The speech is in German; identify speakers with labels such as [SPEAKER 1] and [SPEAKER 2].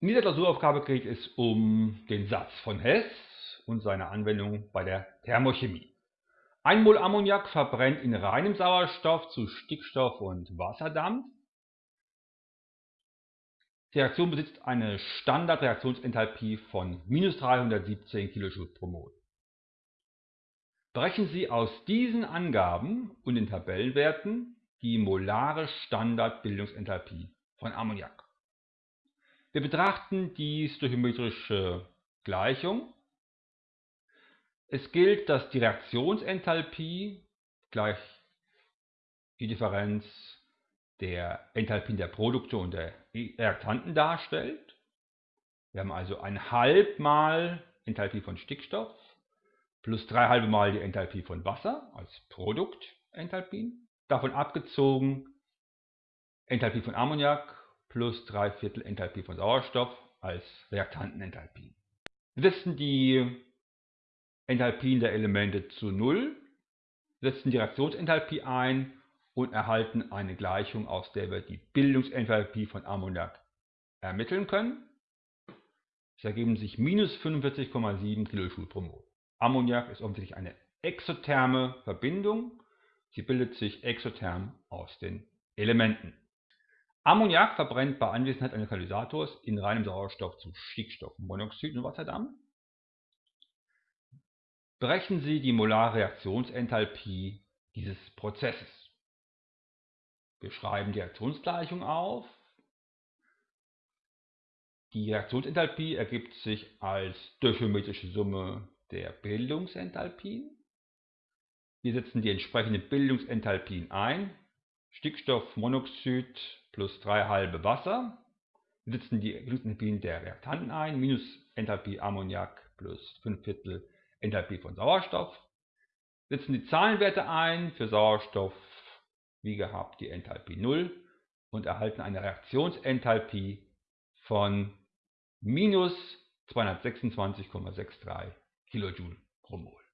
[SPEAKER 1] In dieser Klausuraufgabe geht es um den Satz von Hess und seine Anwendung bei der Thermochemie. Ein Mol Ammoniak verbrennt in reinem Sauerstoff zu Stickstoff und Wasserdampf. Die Reaktion besitzt eine Standardreaktionsenthalpie von minus 317 kJ pro Mol. Berechnen Sie aus diesen Angaben und den Tabellenwerten die molare Standardbildungsenthalpie von Ammoniak. Wir betrachten die stoichiometrische Gleichung. Es gilt, dass die Reaktionsenthalpie gleich die Differenz der Enthalpien der Produkte und der Reaktanten darstellt. Wir haben also ein halb mal Enthalpie von Stickstoff plus drei halbe mal die Enthalpie von Wasser als Produktenthalpien. Davon abgezogen Enthalpie von Ammoniak plus 3 Viertel Enthalpie von Sauerstoff als Reaktantenenthalpie. Wir setzen die Enthalpien der Elemente zu 0, setzen die Reaktionsenthalpie ein und erhalten eine Gleichung, aus der wir die Bildungsenthalpie von Ammoniak ermitteln können. Es ergeben sich minus 45,7 kJ pro Mol. Ammoniak ist offensichtlich eine exotherme Verbindung. Sie bildet sich exotherm aus den Elementen. Ammoniak verbrennt bei Anwesenheit eines Katalysators in reinem Sauerstoff zu Stickstoffmonoxid und Wasserdampf. Berechnen Sie die molare Reaktionsenthalpie dieses Prozesses. Wir schreiben die Reaktionsgleichung auf. Die Reaktionsenthalpie ergibt sich als stöchiometrische Summe der Bildungsenthalpien. Wir setzen die entsprechenden Bildungsenthalpien ein. Stickstoffmonoxid plus 3 halbe Wasser. Setzen die Enthalpien der Reaktanten ein, minus Enthalpie Ammoniak plus 5 Viertel Enthalpie von Sauerstoff. Setzen die Zahlenwerte ein, für Sauerstoff wie gehabt die Enthalpie 0 und erhalten eine Reaktionsenthalpie von minus 226,63 kJ pro Mol.